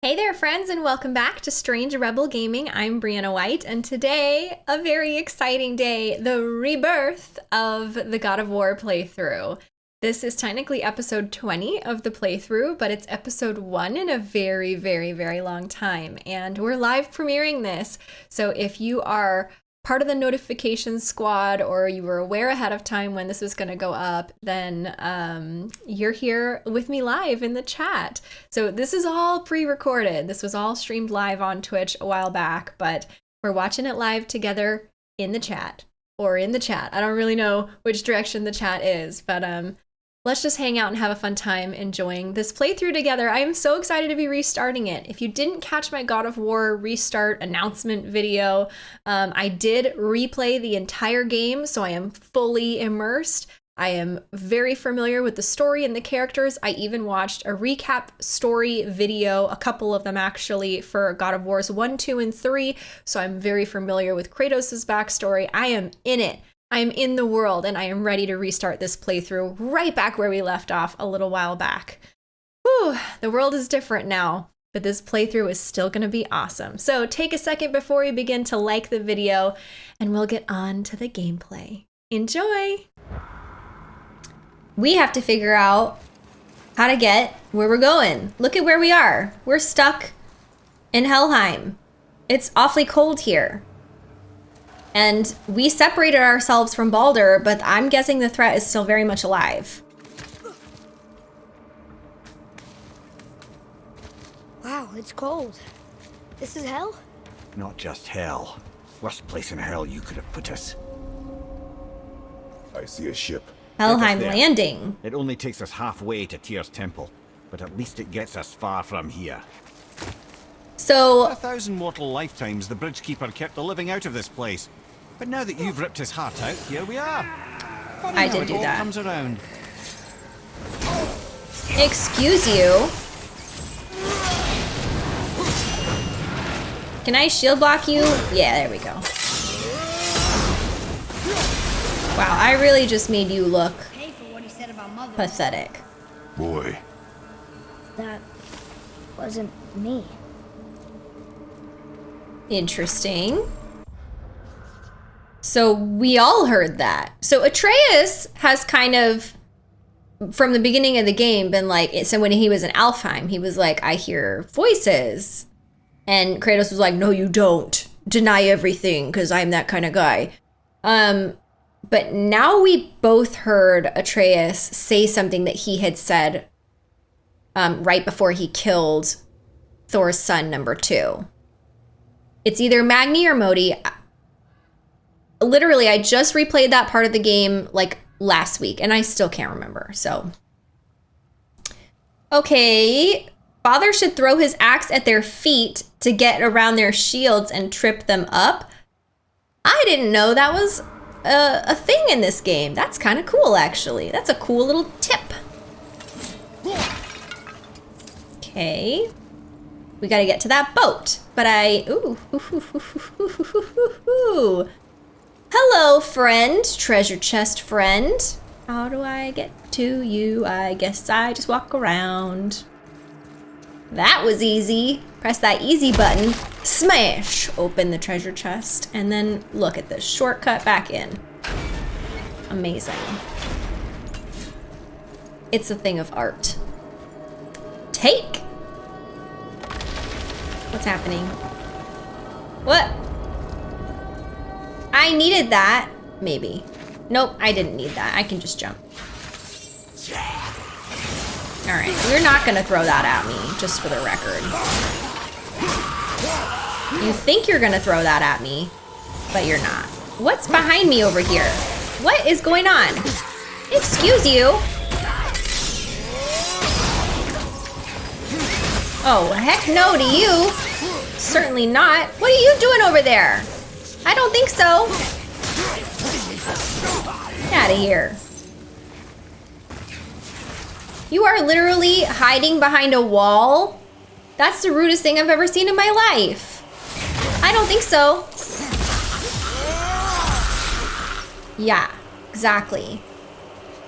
Hey there, friends, and welcome back to Strange Rebel Gaming. I'm Brianna White, and today, a very exciting day the rebirth of the God of War playthrough. This is technically episode 20 of the playthrough, but it's episode one in a very, very, very long time. And we're live premiering this. So if you are part of the notification squad or you were aware ahead of time when this was going to go up, then um, you're here with me live in the chat. So this is all pre-recorded. This was all streamed live on Twitch a while back, but we're watching it live together in the chat or in the chat. I don't really know which direction the chat is, but um, Let's just hang out and have a fun time enjoying this playthrough together. I am so excited to be restarting it. If you didn't catch my God of War restart announcement video, um, I did replay the entire game, so I am fully immersed. I am very familiar with the story and the characters. I even watched a recap story video, a couple of them actually, for God of Wars 1, 2, and 3. So I'm very familiar with Kratos' backstory. I am in it. I am in the world and I am ready to restart this playthrough right back where we left off a little while back. Whew, the world is different now, but this playthrough is still going to be awesome. So take a second before we begin to like the video and we'll get on to the gameplay. Enjoy! We have to figure out how to get where we're going. Look at where we are. We're stuck in Helheim. It's awfully cold here. And we separated ourselves from Baldur, but I'm guessing the threat is still very much alive. Wow, it's cold. This is hell? Not just hell. Worst place in hell you could have put us. I see a ship. Helheim Landing. It only takes us halfway to Tyr's temple, but at least it gets us far from here. So... a thousand mortal lifetimes, the Bridgekeeper kept the living out of this place. But now that you've ripped his heart out, here we are. Funny I did do all that. comes around. Excuse you. Can I shield block you? Yeah, there we go. Wow, I really just made you look pathetic. Boy. That wasn't me. Interesting. So we all heard that. So Atreus has kind of, from the beginning of the game, been like, so when he was in Alfheim, he was like, I hear voices. And Kratos was like, no, you don't. Deny everything because I'm that kind of guy. Um, but now we both heard Atreus say something that he had said um, right before he killed Thor's son, number two. It's either Magni or Modi literally, I just replayed that part of the game like last week and I still can't remember. So, okay. Father should throw his axe at their feet to get around their shields and trip them up. I didn't know that was a, a thing in this game. That's kind of cool, actually. That's a cool little tip. Okay. We gotta get to that boat. But I... Ooh. ooh, Hello, friend. Treasure chest friend. How do I get to you? I guess I just walk around. That was easy. Press that easy button. Smash! Open the treasure chest. And then look at this. Shortcut back in. Amazing. It's a thing of art. Take! What's happening? What? I needed that. Maybe. Nope, I didn't need that. I can just jump. Alright, you're not gonna throw that at me, just for the record. You think you're gonna throw that at me, but you're not. What's behind me over here? What is going on? Excuse you. Oh, heck no to you. Certainly not. What are you doing over there? I don't think so. Get out of here. You are literally hiding behind a wall? That's the rudest thing I've ever seen in my life. I don't think so. Yeah, exactly.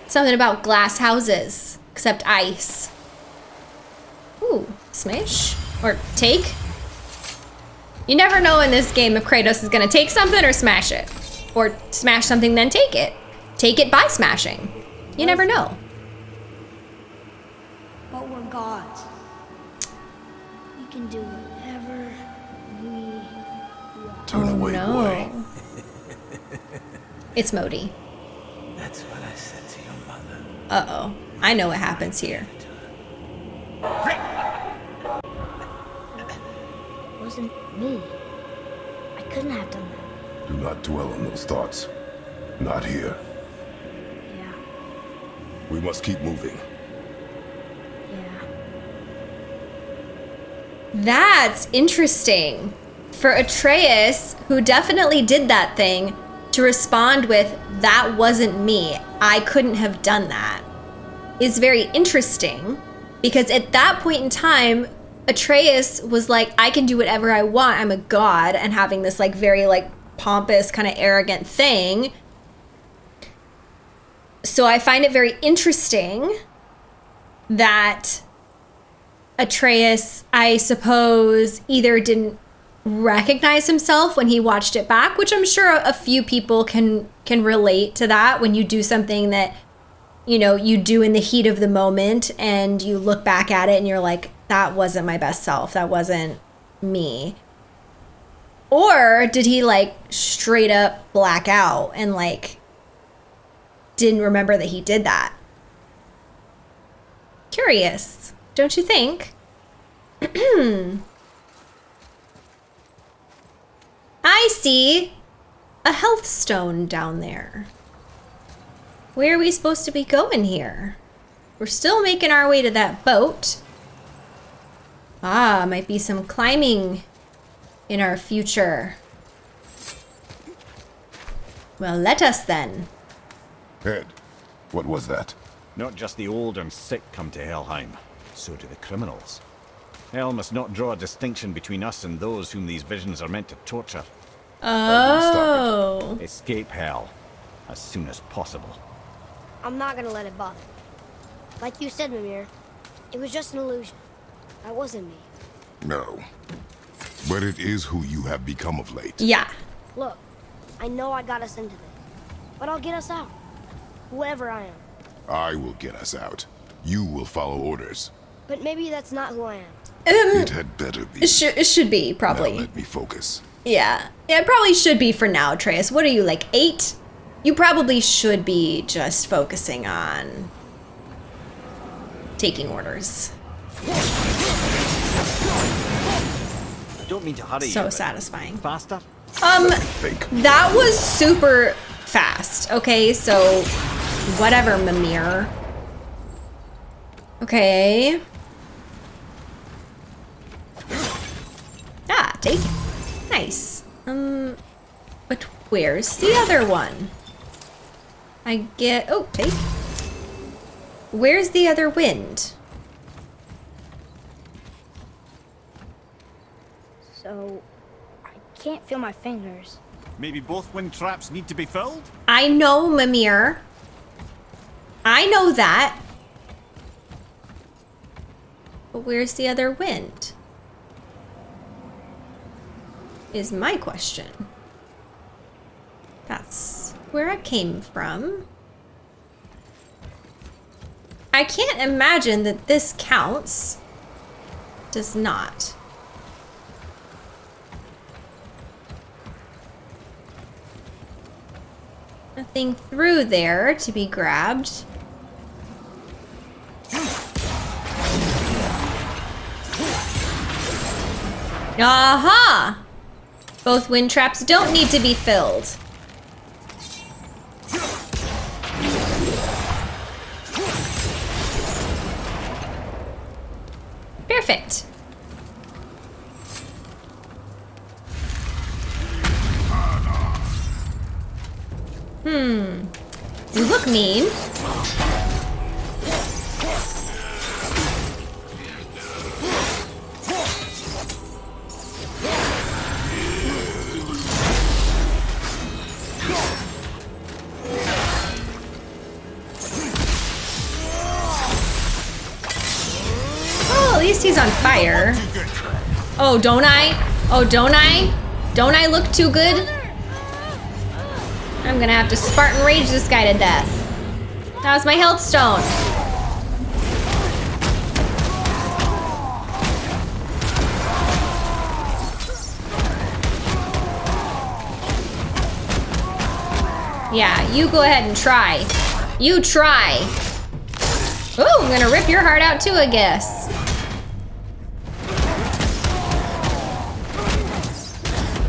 Something about glass houses, except ice. Ooh, smash. Or take? You never know in this game if Kratos is gonna take something or smash it. Or smash something then take it. Take it by smashing. You never know. But we're gods. We can do whatever we want. Turn Oh, away, boy. It's Modi. That's what I said to your mother. Uh-oh. I know what happens here. It wasn't me. I couldn't have done that. Do not dwell on those thoughts. Not here. Yeah, We must keep moving. yeah. That's interesting. For Atreus, who definitely did that thing, to respond with, that wasn't me, I couldn't have done that, is very interesting because at that point in time, Atreus was like, I can do whatever I want, I'm a god, and having this like very like pompous, kind of arrogant thing. So I find it very interesting that Atreus, I suppose, either didn't recognize himself when he watched it back, which I'm sure a few people can can relate to that when you do something that you know you do in the heat of the moment and you look back at it and you're like that wasn't my best self. That wasn't me. Or did he like straight up black out and like didn't remember that he did that? Curious don't you think? I see a health stone down there. Where are we supposed to be going here? We're still making our way to that boat. Ah, might be some climbing in our future. Well, let us then. Ed, what was that? Not just the old and sick come to Helheim, so do the criminals. Hell must not draw a distinction between us and those whom these visions are meant to torture. Oh. Escape hell as soon as possible. I'm not gonna let it bother. me. Like you said, Mimir, it was just an illusion. That wasn't me. No. But it is who you have become of late. Yeah. Look, I know I got us into this, but I'll get us out. Whoever I am. I will get us out. You will follow orders. But maybe that's not who I am. Um, it had better be. It, should it should be, Now probably. let me focus. Yeah. Yeah, it probably should be for now, Atreus. What are you, like eight? You probably should be just focusing on taking orders. I don't mean to hurry So but satisfying. Faster? Um, Think. that was super fast. Okay, so whatever, Mimir. Okay. Ah, take. Nice. Um, but where's the other one? I get. Oh, take. Where's the other wind? So, I can't feel my fingers. Maybe both wind traps need to be filled? I know, Mimir. I know that. But where's the other wind? Is my question. That's where I came from. I can't imagine that this counts. Does not. Nothing through there to be grabbed. Aha! Both wind traps don't need to be filled. Perfect. Hmm. You look mean. Oh, don't I? Oh, don't I? Don't I look too good? I'm gonna have to Spartan Rage this guy to death. That was my health stone. Yeah, you go ahead and try. You try. Ooh, I'm gonna rip your heart out too, I guess.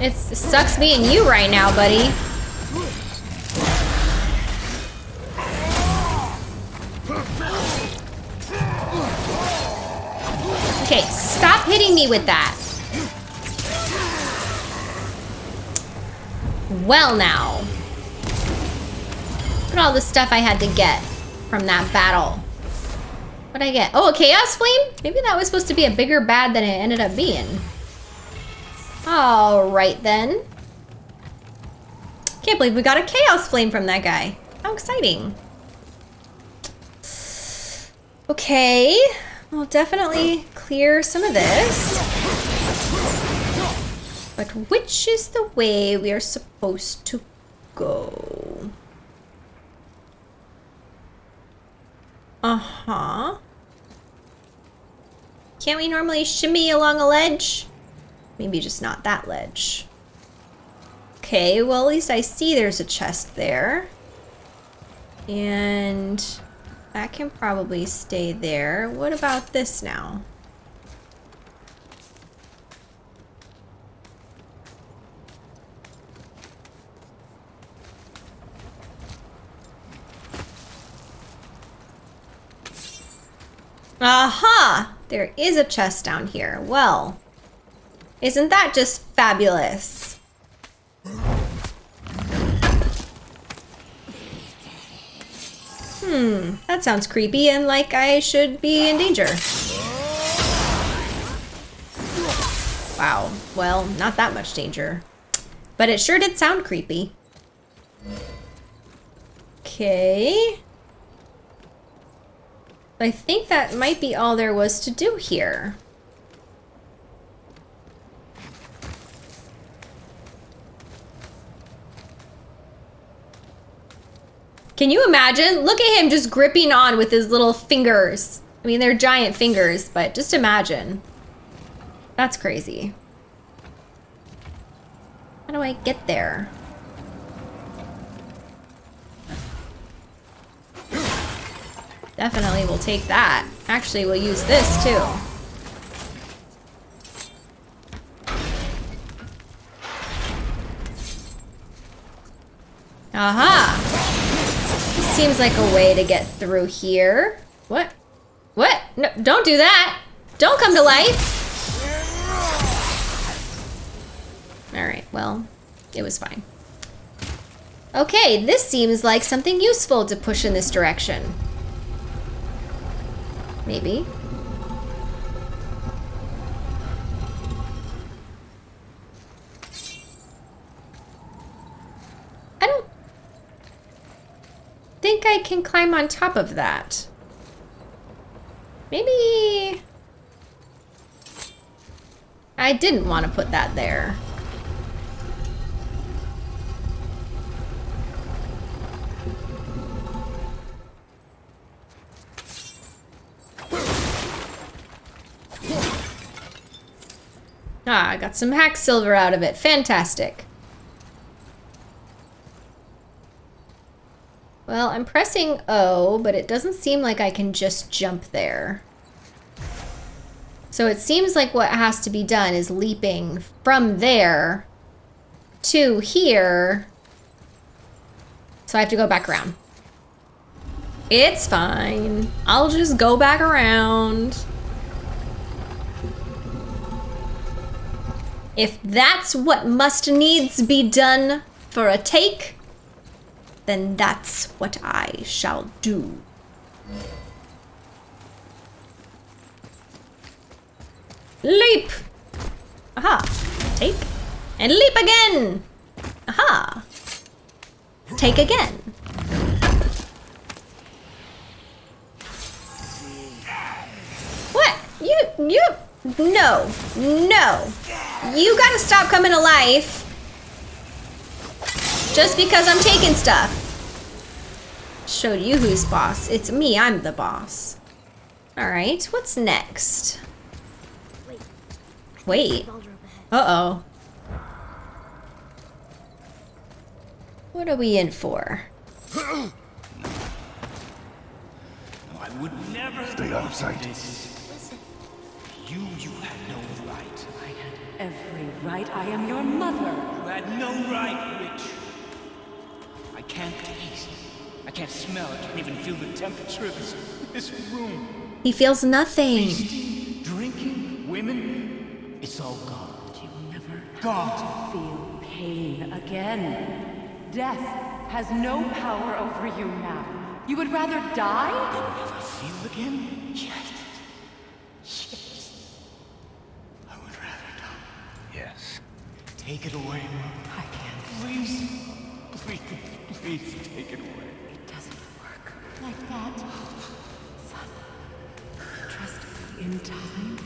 It's, it sucks being you right now, buddy. Okay, stop hitting me with that. Well now. Look at all the stuff I had to get from that battle. What'd I get? Oh, a Chaos Flame? Maybe that was supposed to be a bigger bad than it ended up being. All right then. Can't believe we got a Chaos Flame from that guy. How exciting. Okay, we'll definitely clear some of this. But which is the way we are supposed to go? Uh-huh. Can't we normally shimmy along a ledge? Maybe just not that ledge. Okay, well at least I see there's a chest there. And that can probably stay there. What about this now? Aha! There is a chest down here. Well, isn't that just fabulous? Hmm, that sounds creepy and like I should be in danger. Wow, well, not that much danger. But it sure did sound creepy. Okay. I think that might be all there was to do here. Can you imagine? Look at him just gripping on with his little fingers. I mean, they're giant fingers, but just imagine. That's crazy. How do I get there? Definitely we'll take that. Actually, we'll use this too. Aha! Seems like a way to get through here. What? What? No, don't do that! Don't come to life! Alright, well, it was fine. Okay, this seems like something useful to push in this direction. Maybe. I don't think I can climb on top of that. Maybe... I didn't want to put that there. Ah, I got some hack silver out of it. Fantastic. Well, I'm pressing O, but it doesn't seem like I can just jump there. So it seems like what has to be done is leaping from there to here. So I have to go back around. It's fine. I'll just go back around. If that's what must needs be done for a take, then that's what I shall do. Leap! Aha. Take. And leap again! Aha. Take again. What? You, you, No. No. You gotta stop coming to life. Just because I'm taking stuff. Showed you who's boss. It's me, I'm the boss. Alright, what's next? Wait, Wait. Baldur up ahead. Uh-oh. What are we in for? I would never Stay out of sight. You, you had no right. I had every right. I am your mother. You had no right, witch. I can't taste. I can't smell. I can't even feel the temperature of this, this room. He feels nothing. Feasting, drinking, women. It's all gone. You never Gone. feel pain again. Death has no power over you now. You would rather die? Never feel again? Yes. Yes. I would rather die. Yes. Take it away. I can't. Please. Please, please take it away. It doesn't work like that. Son, trust me in time.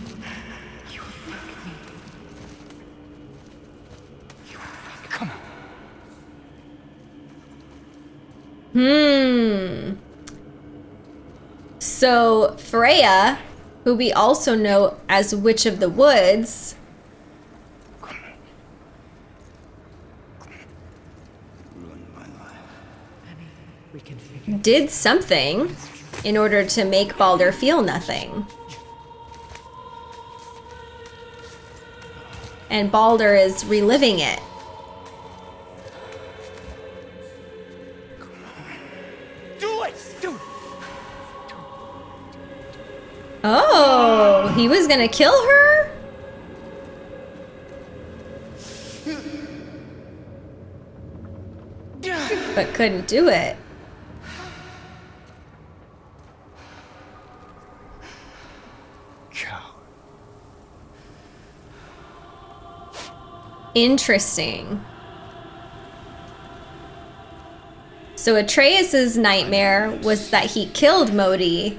You will thank me. You will thank me. Come on. Hmm. So Freya, who we also know as Witch of the Woods, Ruined my life. We can figure did something in order to make Baldur feel nothing. And Baldur is reliving it. Do it! Do it! Oh, he was gonna kill her? Hmm. But couldn't do it. Interesting. So Atreus's nightmare was that he killed Modi.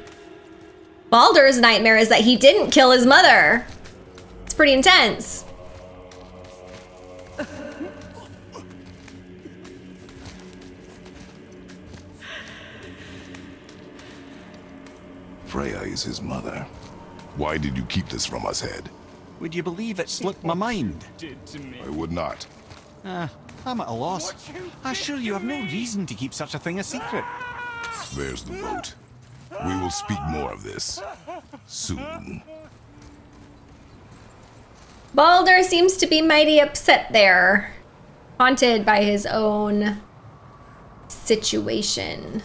Baldur's nightmare is that he didn't kill his mother. It's pretty intense. Freya is his mother. Why did you keep this from us, Head? Would you believe it slipped my mind? Did to me. I would not. Ah, I'm at a loss. I assure you have no reason to keep such a thing a secret. There's the boat. We will speak more of this soon. Baldur seems to be mighty upset there, haunted by his own situation.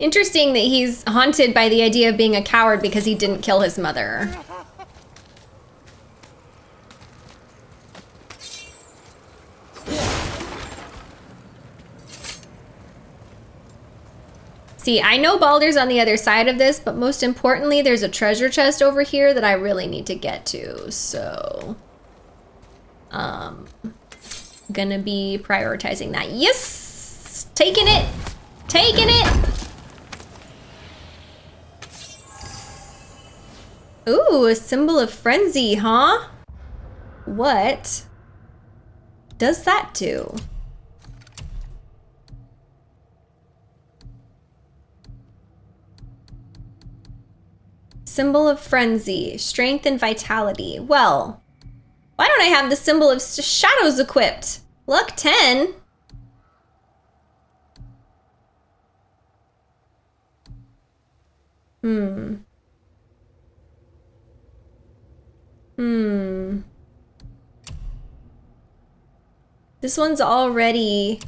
Interesting that he's haunted by the idea of being a coward because he didn't kill his mother. See, I know Baldur's on the other side of this, but most importantly, there's a treasure chest over here that I really need to get to, so... Um, gonna be prioritizing that. Yes! Taking it! Taking it! Ooh, a symbol of frenzy, huh? What does that do? Symbol of frenzy, strength and vitality. Well, why don't I have the symbol of shadows equipped? Luck 10. Hmm. Hmm. This one's already...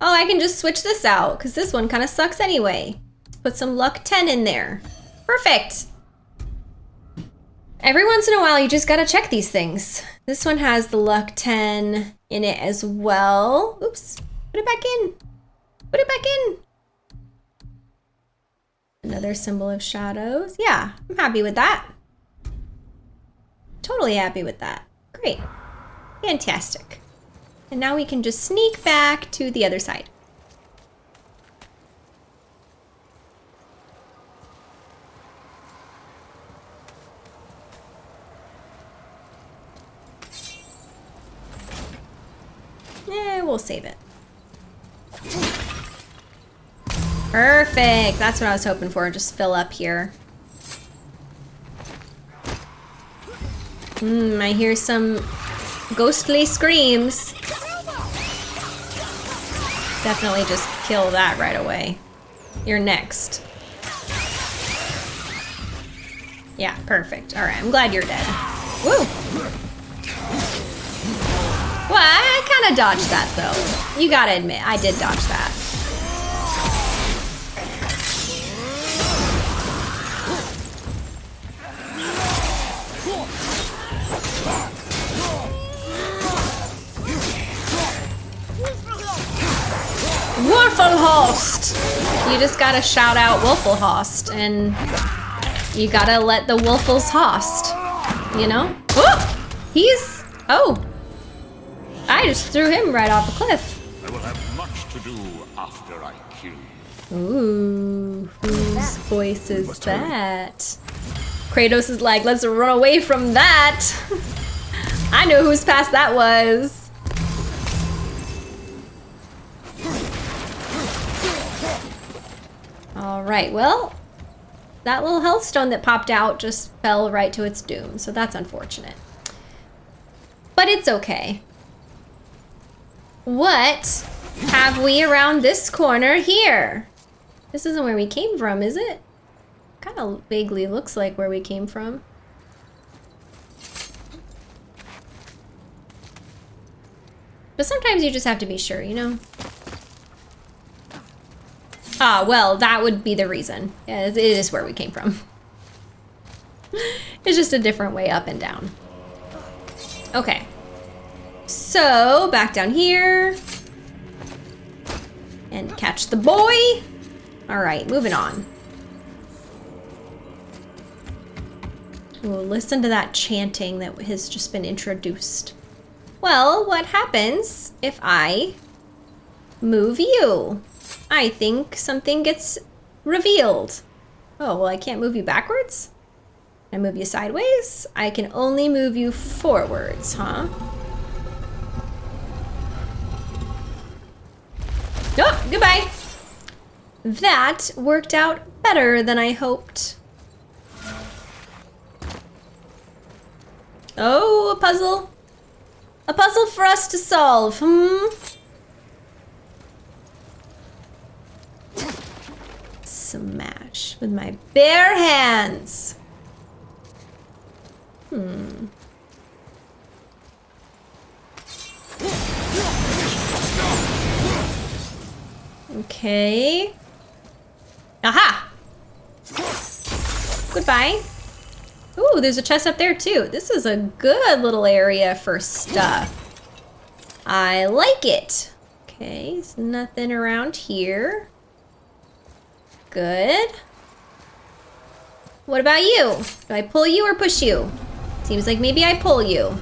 Oh, I can just switch this out, because this one kind of sucks anyway. Put some luck 10 in there. Perfect. Every once in a while, you just gotta check these things. This one has the luck 10 in it as well. Oops. Put it back in. Put it back in. Another symbol of shadows. Yeah, I'm happy with that. Totally happy with that. Great. Fantastic. And now we can just sneak back to the other side. Eh, we'll save it. Perfect! That's what I was hoping for. Just fill up here. Hmm, I hear some ghostly screams. Definitely just kill that right away. You're next. Yeah, perfect. All right, I'm glad you're dead. Woo! Well, I kind of dodged that though. You gotta admit, I did dodge that. Just gotta shout out Wolfelhost and you gotta let the Wolfels host. You know? Oh! He's. Oh! I just threw him right off a cliff. I will have much to do after I kill you. Ooh, whose voice is that? Kratos is like, let's run away from that. I know whose past that was. All right, well, that little health stone that popped out just fell right to its doom, so that's unfortunate. But it's okay. What have we around this corner here? This isn't where we came from, is it? Kind of vaguely looks like where we came from. But sometimes you just have to be sure, you know? Ah, well, that would be the reason. Yeah, it is where we came from. it's just a different way up and down. Okay. So, back down here. And catch the boy. All right, moving on. Ooh, listen to that chanting that has just been introduced. Well, what happens if I move you? I think something gets revealed. Oh, well, I can't move you backwards? Can I move you sideways? I can only move you forwards, huh? Oh, goodbye. That worked out better than I hoped. Oh, a puzzle. A puzzle for us to solve, hmm? Smash with my bare hands. Hmm. Okay. Aha! Goodbye. Ooh, there's a chest up there too. This is a good little area for stuff. I like it. Okay, there's nothing around here. Good. What about you? Do I pull you or push you? Seems like maybe I pull you.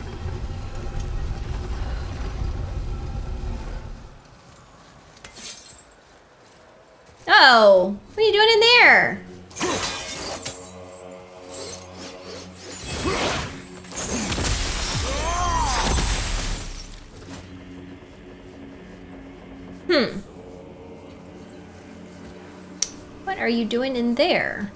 Oh, what are you doing in there? Hmm. What are you doing in there?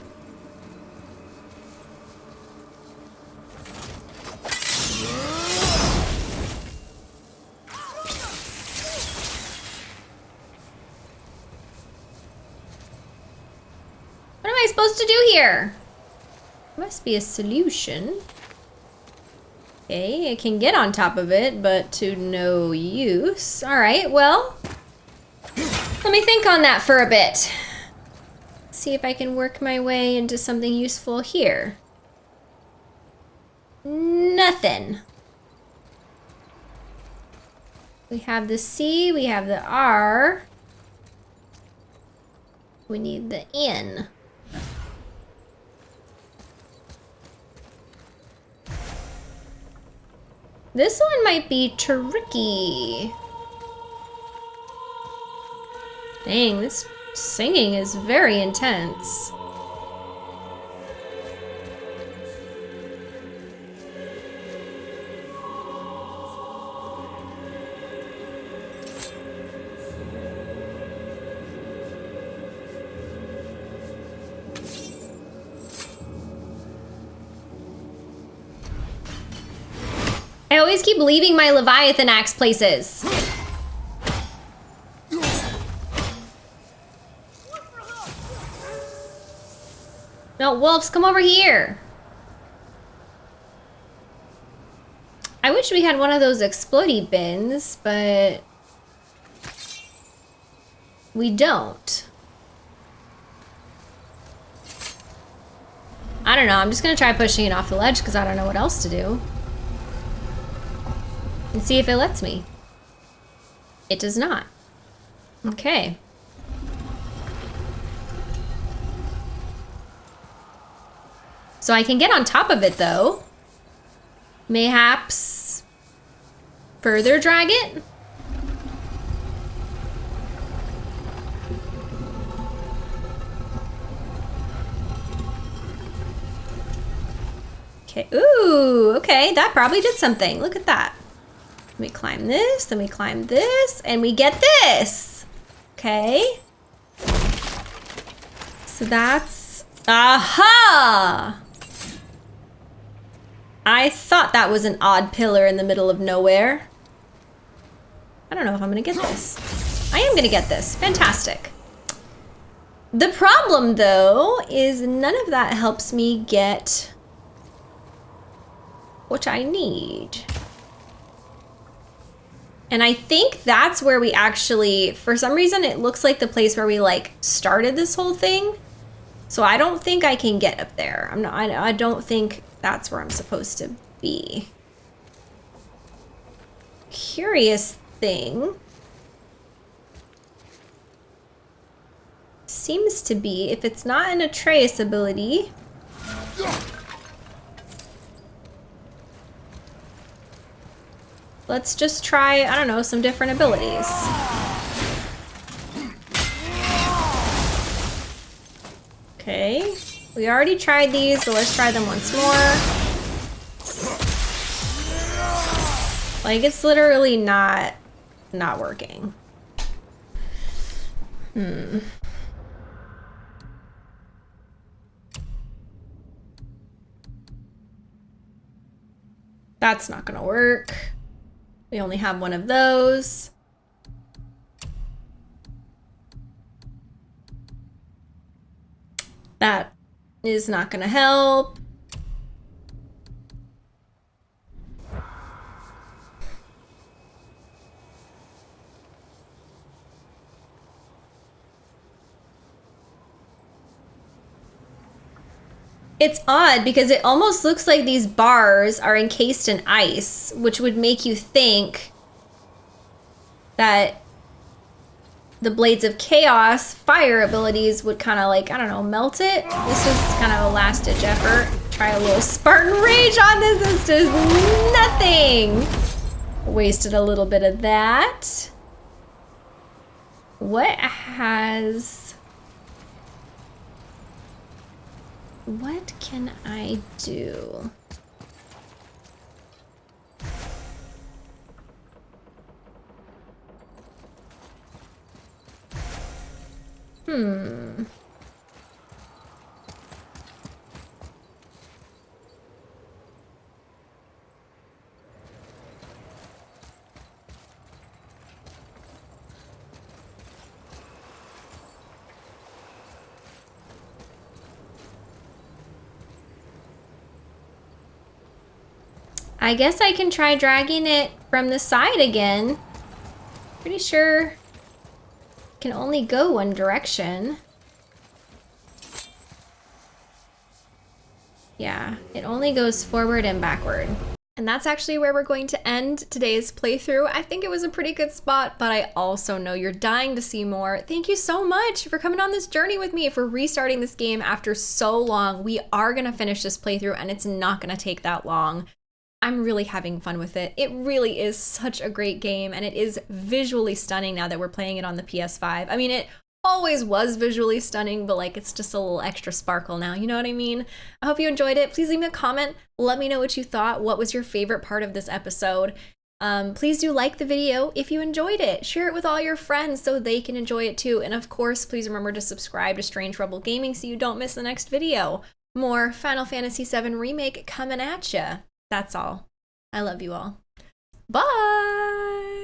What am I supposed to do here? Must be a solution. Okay, I can get on top of it, but to no use. All right, well, let me think on that for a bit. See if I can work my way into something useful here. Nothing. We have the C, we have the R. We need the N. This one might be tricky. Dang, this Singing is very intense. I always keep leaving my Leviathan axe places. No, wolves, come over here. I wish we had one of those explodey bins, but we don't. I don't know. I'm just going to try pushing it off the ledge because I don't know what else to do. And see if it lets me. It does not. Okay. So I can get on top of it though. Mayhaps further drag it? Okay, ooh, okay, that probably did something. Look at that. Let me climb this, then we climb this, and we get this. Okay. So that's, aha! I thought that was an odd pillar in the middle of nowhere. I don't know if I'm gonna get this. I am gonna get this, fantastic. The problem though, is none of that helps me get what I need. And I think that's where we actually, for some reason, it looks like the place where we like started this whole thing. So I don't think I can get up there. I'm not, I, I don't think that's where I'm supposed to be. Curious thing. Seems to be, if it's not an Atreus ability, Let's just try, I don't know, some different abilities. Okay, we already tried these, so let's try them once more. Like, it's literally not, not working. Hmm. That's not gonna work. We only have one of those. That is not going to help. It's odd because it almost looks like these bars are encased in ice, which would make you think that the Blades of Chaos fire abilities would kind of like, I don't know, melt it. This is kind of a last ditch effort. Try a little Spartan Rage on this. This does nothing. Wasted a little bit of that. What has What can I do? Hmm. I guess I can try dragging it from the side again. Pretty sure can only go one direction. Yeah, it only goes forward and backward. And that's actually where we're going to end today's playthrough. I think it was a pretty good spot, but I also know you're dying to see more. Thank you so much for coming on this journey with me, for restarting this game after so long. We are gonna finish this playthrough and it's not gonna take that long. I'm really having fun with it. It really is such a great game and it is visually stunning now that we're playing it on the PS5. I mean, it always was visually stunning, but like it's just a little extra sparkle now. You know what I mean? I hope you enjoyed it. Please leave me a comment. Let me know what you thought. What was your favorite part of this episode? Um, please do like the video if you enjoyed it. Share it with all your friends so they can enjoy it too. And of course, please remember to subscribe to Strange Rebel Gaming so you don't miss the next video. More Final Fantasy VII Remake coming at ya. That's all. I love you all. Bye.